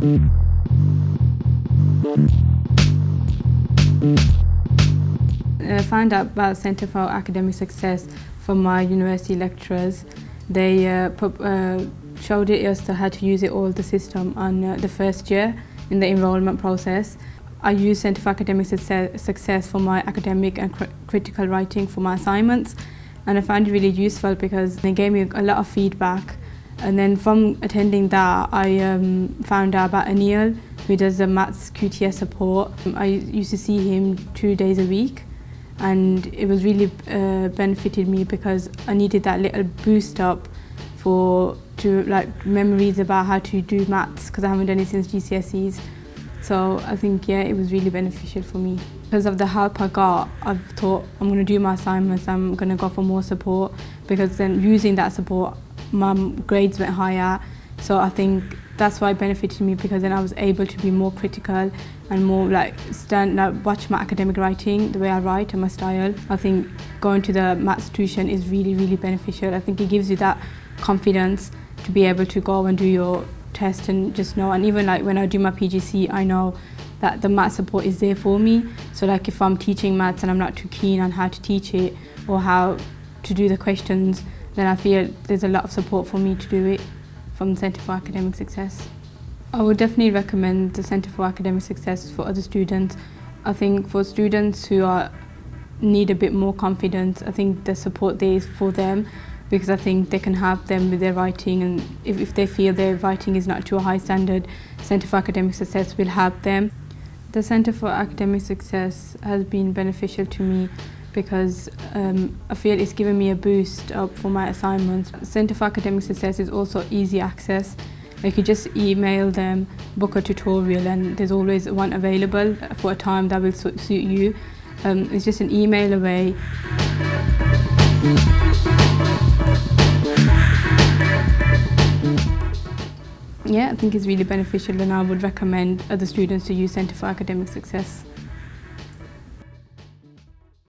I found out about Centre for Academic Success from my university lecturers. They uh, uh, showed it us how to use it all the system on uh, the first year in the enrolment process. I use Centre for Academic Success for my academic and cr critical writing for my assignments and I found it really useful because they gave me a lot of feedback and then from attending that I um, found out about Anil who does the maths QTS support. I used to see him two days a week and it was really uh, benefited me because I needed that little boost up for to like memories about how to do maths because I haven't done it since GCSEs. So I think yeah, it was really beneficial for me. Because of the help I got, I've thought I'm going to do my assignments, I'm going to go for more support because then using that support, my grades went higher. So I think that's why it benefited me because then I was able to be more critical and more like stand like watch my academic writing, the way I write and my style. I think going to the maths tuition is really, really beneficial. I think it gives you that confidence to be able to go and do your test and just know and even like when I do my PGC I know that the math support is there for me so like if I'm teaching maths and I'm not too keen on how to teach it or how to do the questions then I feel there's a lot of support for me to do it from the Centre for Academic Success. I would definitely recommend the Centre for Academic Success for other students. I think for students who are need a bit more confidence, I think the support there is for them because I think they can help them with their writing and if, if they feel their writing is not to a high standard, Centre for Academic Success will help them. The Centre for Academic Success has been beneficial to me because um, I feel it's given me a boost up for my assignments. Centre for Academic Success is also easy access. Like you just email them, book a tutorial and there's always one available for a time that will suit you. Um, it's just an email away. Yeah, I think it's really beneficial and I would recommend other students to use Centre for Academic Success.